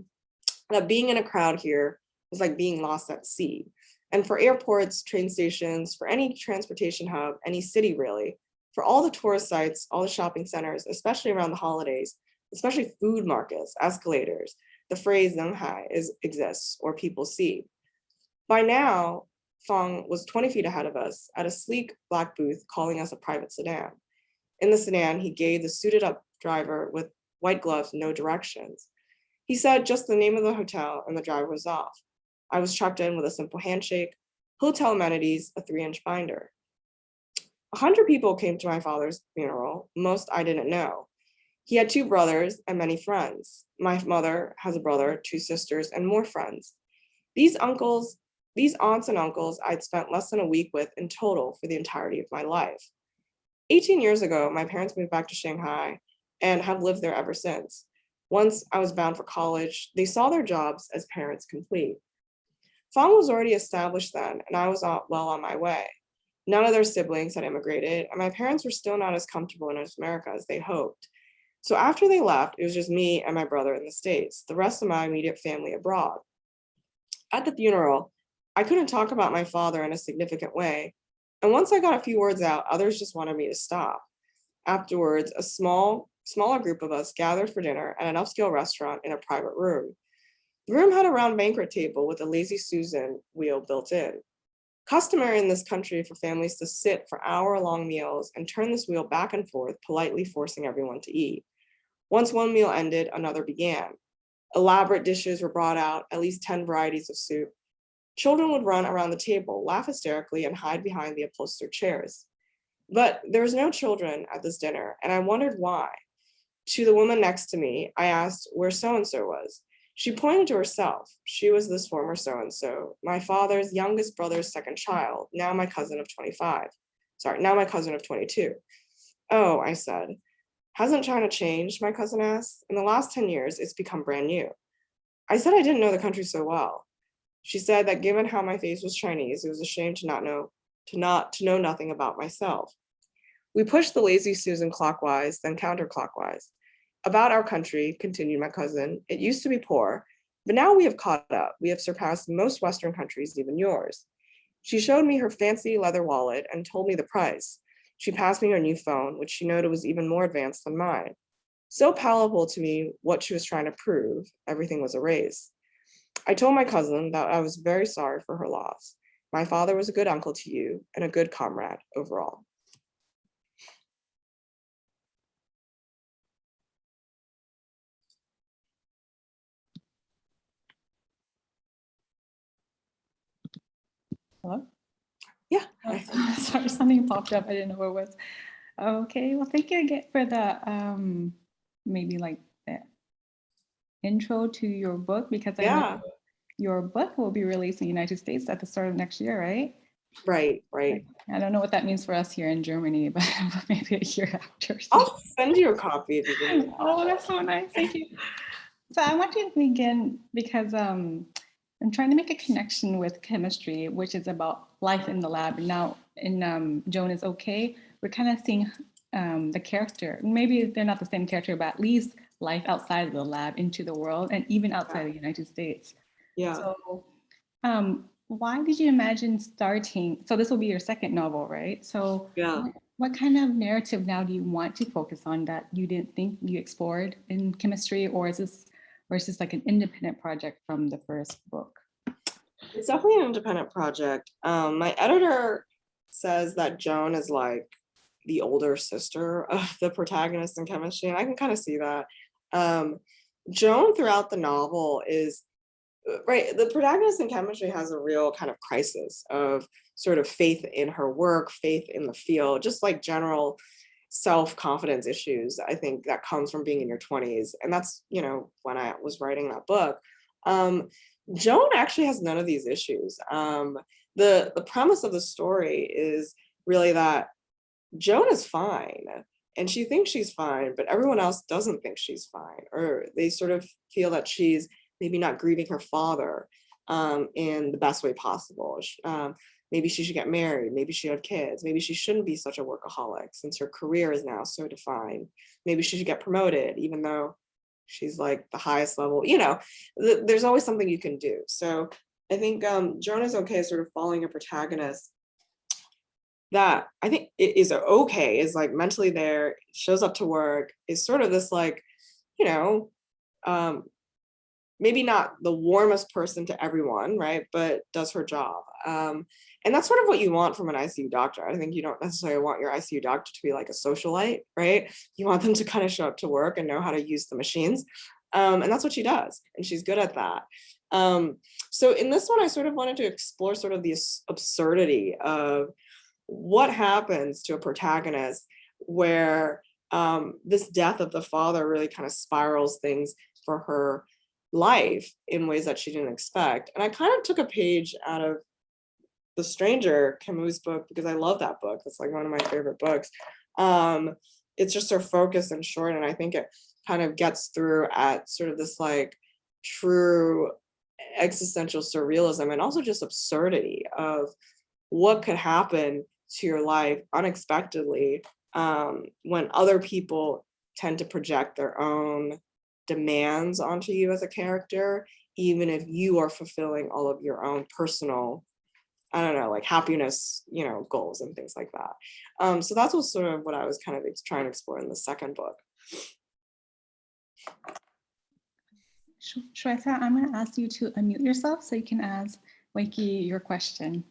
that being in a crowd here was like being lost at sea. And for airports, train stations, for any transportation hub, any city really, for all the tourist sites, all the shopping centers, especially around the holidays, especially food markets, escalators, the phrase Zenghai is exists or people see. By now, Fang was 20 feet ahead of us at a sleek black booth calling us a private sedan. In the sedan, he gave the suited up driver with white gloves no directions. He said just the name of the hotel and the driver was off. I was checked in with a simple handshake, hotel amenities, a three inch binder. A hundred people came to my father's funeral, most I didn't know. He had two brothers and many friends. My mother has a brother, two sisters, and more friends. These uncles, these aunts and uncles I'd spent less than a week with in total for the entirety of my life. 18 years ago, my parents moved back to Shanghai and have lived there ever since. Once I was bound for college, they saw their jobs as parents complete. Fang was already established then, and I was well on my way. None of their siblings had immigrated, and my parents were still not as comfortable in North America as they hoped. So after they left, it was just me and my brother in the States, the rest of my immediate family abroad. At the funeral, I couldn't talk about my father in a significant way. And once I got a few words out, others just wanted me to stop. Afterwards, a small, smaller group of us gathered for dinner at an upscale restaurant in a private room. The room had a round banquet table with a lazy Susan wheel built in. Customary in this country for families to sit for hour-long meals and turn this wheel back and forth, politely forcing everyone to eat. Once one meal ended, another began. Elaborate dishes were brought out, at least 10 varieties of soup. Children would run around the table, laugh hysterically, and hide behind the upholstered chairs. But there was no children at this dinner, and I wondered why. To the woman next to me, I asked where so-and-so was. She pointed to herself. She was this former so-and-so, my father's youngest brother's second child, now my cousin of 25. Sorry, now my cousin of 22. Oh, I said, hasn't China changed, my cousin asked. In the last 10 years, it's become brand new. I said I didn't know the country so well. She said that given how my face was Chinese, it was a shame to not know, to not, to know nothing about myself. We pushed the lazy Susan clockwise, then counterclockwise. About our country, continued my cousin, it used to be poor, but now we have caught up. We have surpassed most Western countries, even yours. She showed me her fancy leather wallet and told me the price. She passed me her new phone, which she noted was even more advanced than mine. So palatable to me what she was trying to prove, everything was a erased. I told my cousin that I was very sorry for her loss. My father was a good uncle to you and a good comrade overall. Hello? Yeah. Oh, Sorry, something popped up. I didn't know what it was. Okay, well, thank you again for the, um, maybe like the intro to your book, because I Yeah. know your book will be released in the United States at the start of next year, right? Right, right. I don't know what that means for us here in Germany, but maybe a year after. so- I'll send you a copy if you. Oh, that's so nice. Thank you. So I want to begin because um, I'm trying to make a connection with chemistry, which is about life in the lab. Now in um, Joan is okay, we're kind of seeing um, the character. Maybe they're not the same character, but at least life outside of the lab into the world and even outside the United States. Yeah. So um, why did you imagine starting? So this will be your second novel, right? So Yeah. what- what kind of narrative now do you want to focus on that you didn't think you explored in chemistry, or is this, or is this like an independent project from the first book? It's definitely an independent project. Um, my editor says that Joan is like the older sister of the protagonist in chemistry, and I can kind of see that. Um, Joan throughout the novel is uh, right. The protagonist in chemistry has a real kind of crisis of sort of faith in her work, faith in the field, just like general self-confidence issues. I think that comes from being in your 20s. And that's, you know, when I was writing that book. Um, Joan actually has none of these issues. Um, the, the premise of the story is really that Joan is fine and she thinks she's fine, but everyone else doesn't think she's fine, or they sort of feel that she's maybe not grieving her father um, in the best way possible. Maybe she should get married, maybe she had kids, maybe she shouldn't be such a workaholic since her career is now so defined. Maybe she should get promoted, even though she's like the highest level, you know, th- there's always something you can do. So I think um, Joan is okay sort of following a protagonist that I think is okay, is like mentally there, shows up to work, is sort of this like, you know, um, maybe not the warmest person to everyone, right? But does her job. Um, and that's sort of what you want from an ICU doctor. I think you don't necessarily want your ICU doctor to be like a socialite, right? You want them to kind of show up to work and know how to use the machines. Um, and that's what she does. And she's good at that. Um, so in this one, I sort of wanted to explore sort of the absurdity of what happens to a protagonist where um, this death of the father really kind of spirals things for her life in ways that she didn't expect. And I kind of took a page out of The Stranger, Camus' book, because I love that book. It's like one of my favorite books. Um, it's just so focused and short, and I think it kind of gets through at sort of this like true existential surrealism and also just absurdity of what could happen to your life unexpectedly um, when other people tend to project their own demands onto you as a character, even if you are fulfilling all of your own personal, I don't know, like happiness, you know, goals and things like that. Um, so that's what sort of what I was kind of trying to explore in the second book. Shweta, I'm going to ask you to unmute yourself so you can ask Weike your question.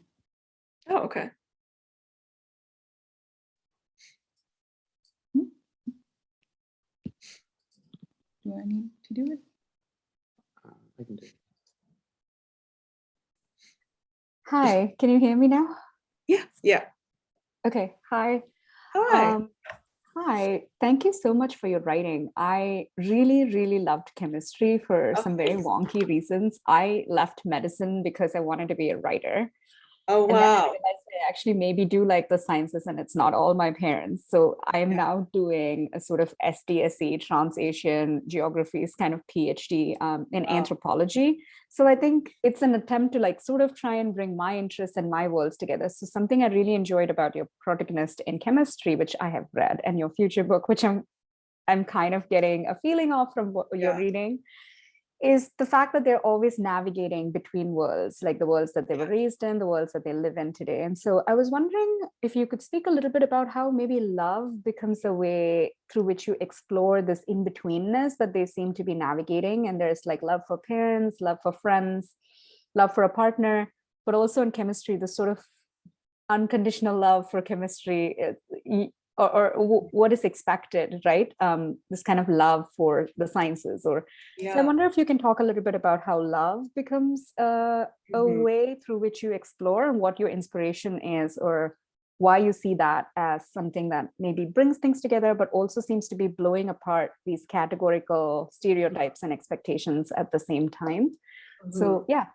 Oh, okay. Do I need to do it? Uh, I can do it. Hi, can you hear me now? Yeah, yeah. Okay, hi. Hi. Um, hi, thank you so much for your writing. I really, really loved chemistry for Oh, some very wonky reasons. I left medicine because I wanted to be a writer. Oh, And then I wow. I actually maybe do like the sciences and it's not all my parents. So I am Yeah. now doing a sort of SDSE, Trans-Asian Geographies kind of PhD um, in Wow. anthropology. So I think it's an attempt to like sort of try and bring my interests and my worlds together. So something I really enjoyed about your protagonist in chemistry, which I have read, and your future book, which I'm I'm kind of getting a feeling of from what you're reading, is the fact that they're always navigating between worlds, like the worlds that they were raised in, the worlds that they live in today. And so I was wondering if you could speak a little bit about how maybe love becomes a way through which you explore this in-betweenness that they seem to be navigating. And there's like love for parents, love for friends, love for a partner, but also in chemistry, the sort of unconditional love for chemistry or, or what is expected, right? Um, this kind of love for the sciences or so I wonder if you can talk a little bit about how love becomes uh, a Mhm. way through which you explore and what your inspiration is or why you see that as something that maybe brings things together, but also seems to be blowing apart these categorical stereotypes and expectations at the same time. Mhm. So yeah,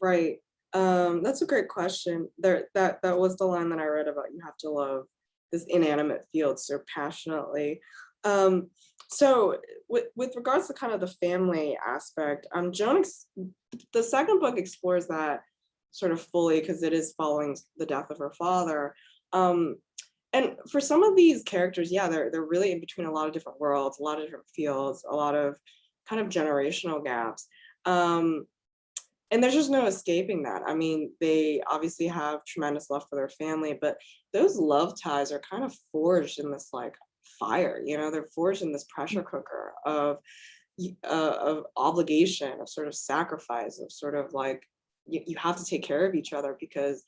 Right. Um, that's a great question. There, that that was the line that I read about you have to love this inanimate field so passionately. Um, so with with regards to kind of the family aspect, um, Joan, the second book explores that sort of fully because it is following the death of her father. Um, and for some of these characters, yeah, they're they're really in between a lot of different worlds, a lot of different fields, a lot of kind of generational gaps. Um, and there's just no escaping that. I mean, they obviously have tremendous love for their family, but those love ties are kind of forged in this like fire, you know, they're forged in this pressure cooker of uh, of obligation, of sort of sacrifice, of sort of like you, you have to take care of each other because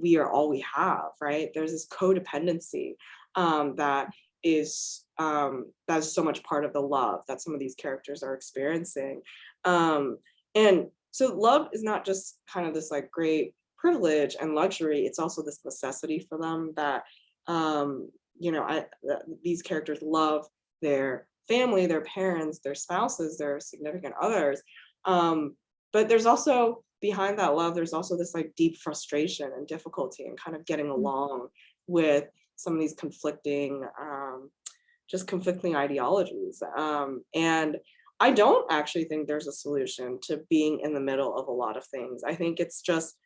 we are all we have, right? There's this codependency um, that is um, that's so much part of the love that some of these characters are experiencing. Um, and so love is not just kind of this like great privilege and luxury, it's also this necessity for them that, um, you know, I, that these characters love their family, their parents, their spouses, their significant others. Um, but there's also behind that love, there's also this like deep frustration and difficulty and kind of getting along with some of these conflicting, um, just conflicting ideologies. Um, and I don't actually think there's a solution to being in the middle of a lot of things. I think it's just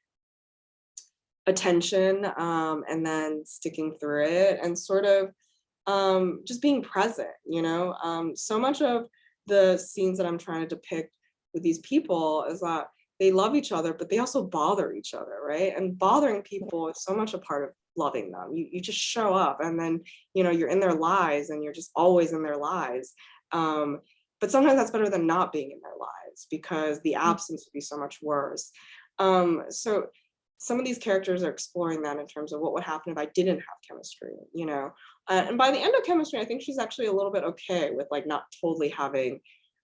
attention um, and then sticking through it and sort of um, just being present, you know? Um, so much of the scenes that I'm trying to depict with these people is that they love each other, but they also bother each other, right? And bothering people is so much a part of loving them. You, you just show up and then, you know, you're in their lives and you're just always in their lives. Um, but sometimes that's better than not being in their lives because the absence would be so much worse. Um, so some of these characters are exploring that in terms of what would happen if I didn't have chemistry, you know? Uh, and by the end of chemistry, I think she's actually a little bit okay with like not totally having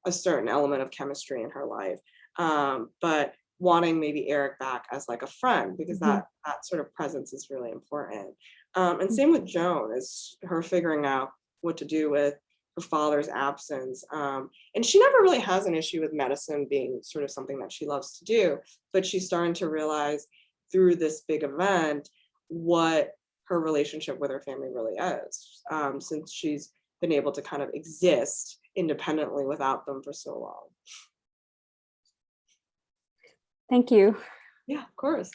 a certain element of chemistry in her life. Um, but wanting maybe Eric back as like a friend because Mhm. that that sort of presence is really important. Um, and same with Joan is her figuring out what to do with her father's absence. Um, and she never really has an issue with medicine being sort of something that she loves to do, but she's starting to realize through this big event what her relationship with her family really is, um, since she's been able to kind of exist independently without them for so long. Thank you. Yeah, of course.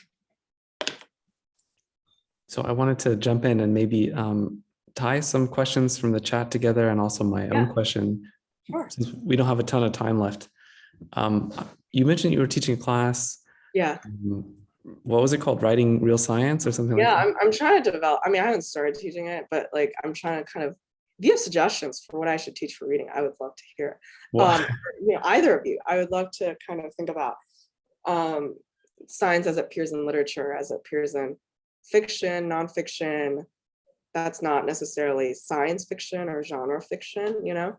So I wanted to jump in and maybe um, tie some questions from the chat together and also my Yeah. own question, Sure. since we don't have a ton of time left. Um, you mentioned you were teaching a class. Yeah. um, What was it called? Writing real science or something like Yeah, that? I'm, I'm trying to develop, I mean, I haven't started teaching it, but like, I'm trying to kind of, if you have suggestions for what I should teach for reading, I would love to hear. Well, Um, you know, either of you, I would love to kind of think about um, science as it appears in literature, as it appears in fiction, nonfiction. That's not necessarily science fiction or genre fiction, you know?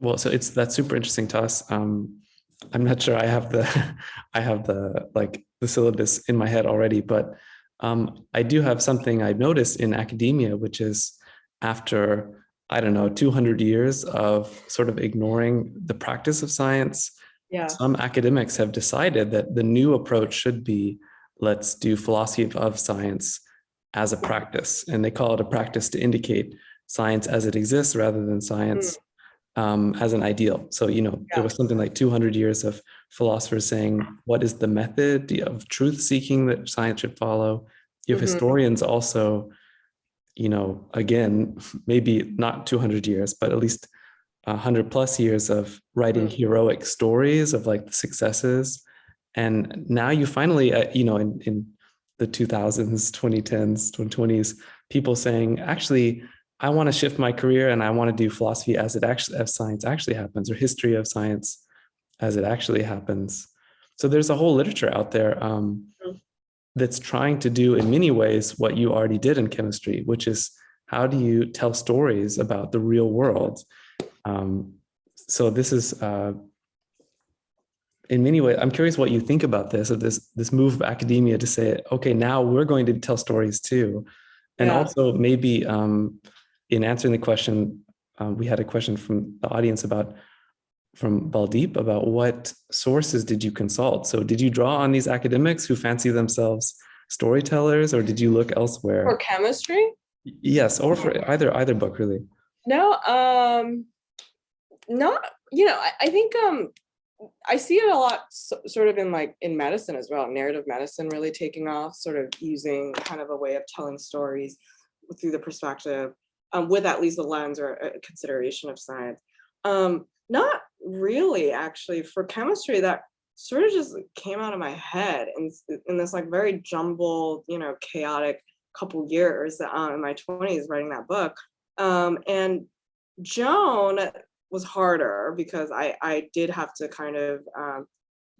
Well, so it's that's super interesting to us. Um, I'm not sure I have the I have the like the syllabus in my head already, but um, I do have something I've noticed in academia, which is after I don't know 200 years of sort of ignoring the practice of science, Yeah, some academics have decided that the new approach should be let's do philosophy of- of science as a practice, and they call it a practice to indicate science as it exists rather than science um, as an ideal. So, you know, Yeah. there was something like 200 years of philosophers saying, what is the method of truth seeking that science should follow? You have Mhm. historians also, you know, again, maybe not 200 years, but at least 100 plus years of writing Mm. heroic stories of like the successes. And now you finally, uh, you know, in, in the 2000s, 2010s, 2020s, people saying, actually, I want to shift my career and I want to do philosophy as it actually, as science actually happens, or history of science as it actually happens. So there's a whole literature out there um, that's trying to do in many ways what you already did in chemistry, which is how do you tell stories about the real world? Um, so this is uh, in many ways, I'm curious what you think about this, of this, this move of academia to say, okay, now we're going to tell stories too. And Yeah. also maybe um, in answering the question, uh, we had a question from the audience about, from Baldeep about what sources did you consult? So did you draw on these academics who fancy themselves storytellers or did you look elsewhere? for chemistry? Yes, or for either, either book really. No, um, not, you know, I, I think, um, I see it a lot so- sort of in like in medicine as well, narrative medicine really taking off, sort of using kind of a way of telling stories through the perspective, um, with at least a lens or a consideration of science. Um, not really actually for chemistry that sort of just came out of my head in, in this like very jumbled, you know, chaotic couple years uh, in my 20s writing that book. Um, and Joan was harder because I, I did have to kind of um,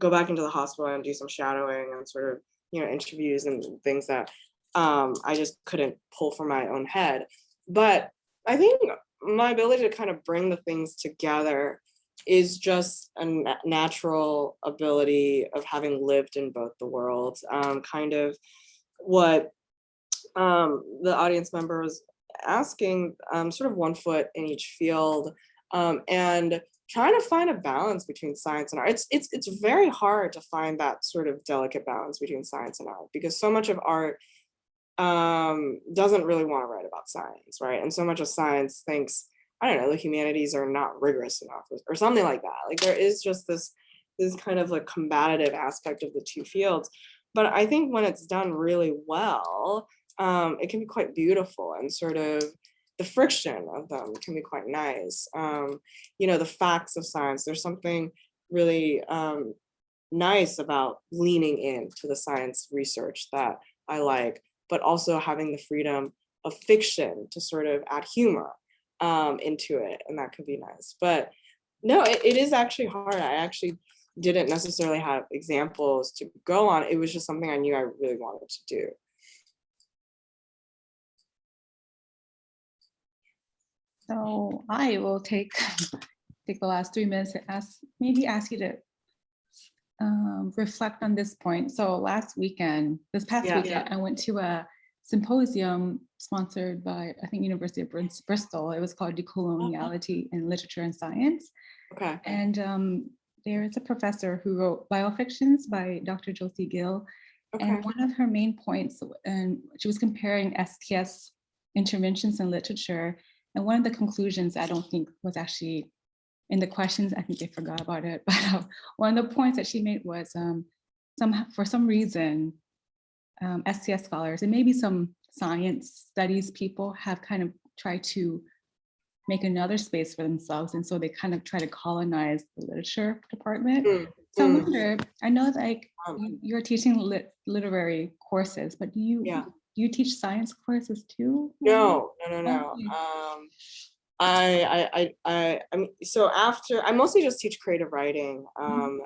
go back into the hospital and do some shadowing and sort of, you know, interviews and things that um, I just couldn't pull from my own head. But I think my ability to kind of bring the things together is just a natural ability of having lived in both the worlds. Um, kind of what um, the audience member was asking, um, sort of one foot in each field, um, and trying to find a balance between science and art. It's it's it's very hard to find that sort of delicate balance between science and art because so much of art um, doesn't really want to write about science, right? And so much of science thinks, I don't know, the humanities are not rigorous enough or, or something like that. Like there is just this this kind of like combative aspect of the two fields. But I think when it's done really well, um, it can be quite beautiful and sort of the friction of them can be quite nice. Um, you know, the facts of science, there's something really um, nice about leaning into the science research that I like, but also having the freedom of fiction to sort of add humor um, into it. And that could be nice. But no, it, it is actually hard. I actually didn't necessarily have examples to go on. It was just something I knew I really wanted to do. So I will take, take the last three minutes to ask, maybe ask you to um, reflect on this point. So last weekend, this past Yeah. weekend, I went to a symposium sponsored by, I think, University of Bristol. It was called Decoloniality in Literature and Science. Okay. And um, there is a professor who wrote Biofictions by Dr. Josie Gill. Okay. And one of her main points, and she was comparing STS interventions in literature. And one of the conclusions I don't think was actually in the questions, I think they forgot about it. But uh, one of the points that she made was um, some, for some reason, um, STS scholars and maybe some science studies people have kind of tried to make another space for themselves. And so they kind of try to colonize the literature department. Mm, So I mm. wonder, I know like Um, you- you're teaching lit literary courses, but do you, Yeah. You teach science courses too? No, no, no, no. Um, I, I, I, I, I mean, so after, I mostly just teach creative writing, um,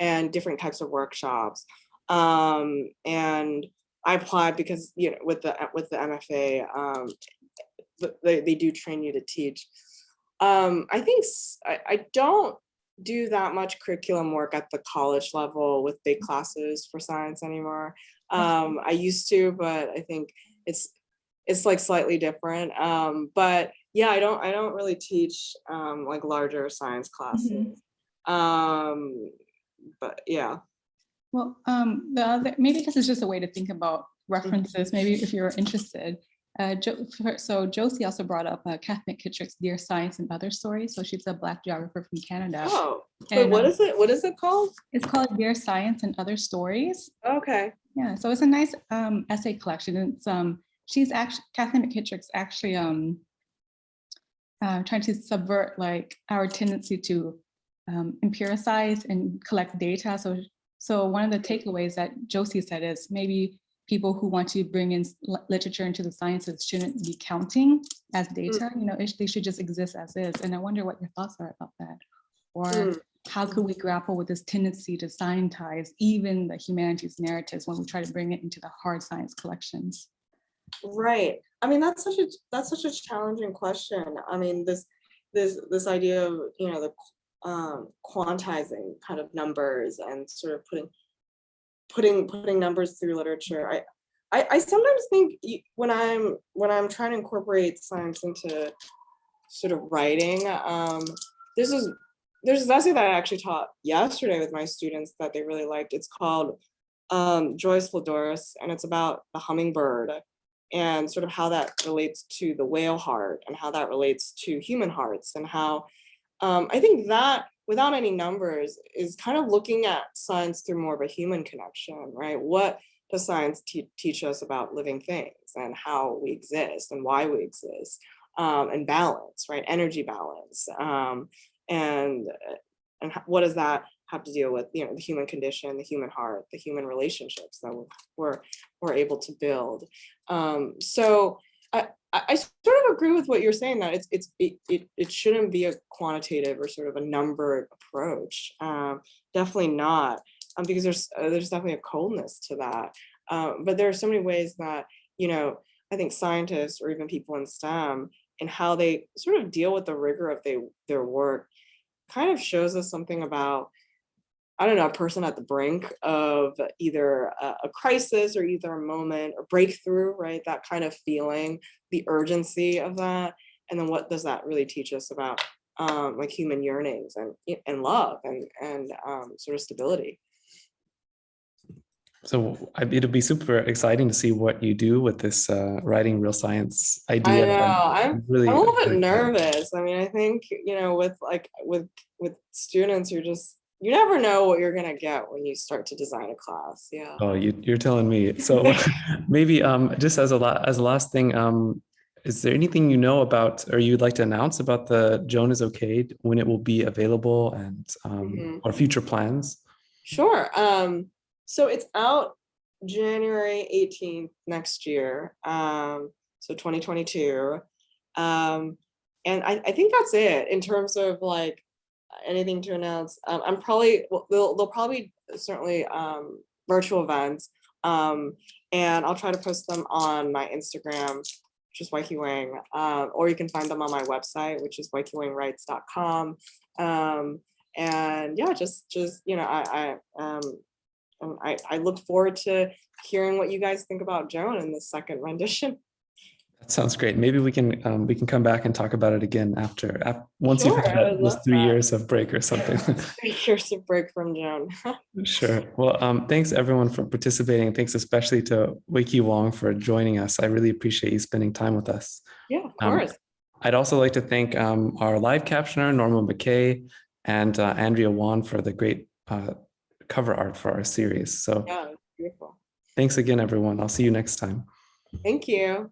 and different types of workshops. Um, and I applied because, you know, with the, with the MFA, um, they, they do train you to teach. Um, I think, I, I don't do that much curriculum work at the college level with big classes for science anymore. Um, I used to, but I think it's, it's like slightly different. Um, but yeah, I don't, I don't really teach, um, like larger science classes. Um, but yeah, Well, um, the other, maybe this is just a way to think about references, maybe if you're interested. Uh, Jo- so Josie also brought up uh, Kath McKittrick's Dear Science and Other Stories. So she's a Black geographer from Canada. oh, And, what um, is it? What is it called? It's called Dear Science and Other Stories. Okay, Yeah, so it's a nice um, essay collection. It's um, she's actually Kathleen McKittrick's actually um, uh, trying to subvert like our tendency to um, empiricize and collect data. So, so one of the takeaways that Josie said is maybe people who want to bring in literature into the sciences shouldn't be counting as data. You know, it, they should just exist as is. And I wonder what your thoughts are about that, or Mm. how could we grapple with this tendency to scientize even the humanities narratives when we try to bring it into the hard science collections? right. I mean, that's such a, that's such a challenging question. I mean, this, this, this idea of, you know, the um, quantizing kind of numbers and sort of putting, putting, putting numbers through literature. I, I, I sometimes think when I'm, when I'm trying to incorporate science into sort of writing, um, this is, there's this essay that I actually taught yesterday with my students that they really liked. It's called um, Joyas Voladoras, and it's about the hummingbird and sort of how that relates to the whale heart and how that relates to human hearts and how um, I think that without any numbers is kind of looking at science through more of a human connection, right? What does science te- teach us about living things and how we exist and why we exist um, and balance, right? Energy balance. Um, and uh, and what does that have to deal with, you know, the human condition, the human heart, the human relationships that we're, we're, able to build. Um, so I, I I sort of agree with what you're saying that it's, it's, it, it, it shouldn't be a quantitative or sort of a numbered approach. Um, definitely not, um, because there's, uh, there's definitely a coldness to that. Um, but there are so many ways that, you know, I think scientists or even people in STEM and how they sort of deal with the rigor of they, their work kind of shows us something about I don't know, a person at the brink of either a, a crisis or either a moment or breakthrough, right? That kind of feeling, the urgency of that. And then what does that really teach us about um, like human yearnings and, and love and, and um, sort of stability? So it'll be super exciting to see what you do with this uh, writing real science I idea. know, I'm, really I'm a little bit nervous. I mean, I think, you know, with like, with, with students, you're just, you never know what you're gonna get when you start to design a class, yeah. Oh, you, you're telling me. So maybe um, just as a la- as a last thing, um, is there anything you know about or you'd like to announce about the Joan is okay when it will be available and um, Mhm. or future plans? Sure. Um, so it's out January 18th next year. Um, so 2022. Um, and I, I think that's it in terms of like anything to announce. Um, I'm probably, well, there'll, there'll probably certainly, um, virtual events. Um, and I'll try to post them on my Instagram, which is Weike Wang, uh, or you can find them on my website, which is waikiwangrights.com. Um, and yeah, just, just, you know, I, I, um, I, I look forward to hearing what you guys think about Joan in the second rendition. That sounds great. Maybe we can, um, we can come back and talk about it again after, af- once you've had those three that. years of break or something. Three years of break from Joan. Sure. Well, um, thanks everyone for participating. Thanks especially to Weike Wang for joining us. I really appreciate you spending time with us. Yeah, of Um, course. I'd also like to thank um, our live captioner, Norma McKay, and uh, Andrea Wan for the great uh, cover art for our series. So Yeah, beautiful. thanks again, everyone. I'll see you next time. Thank you.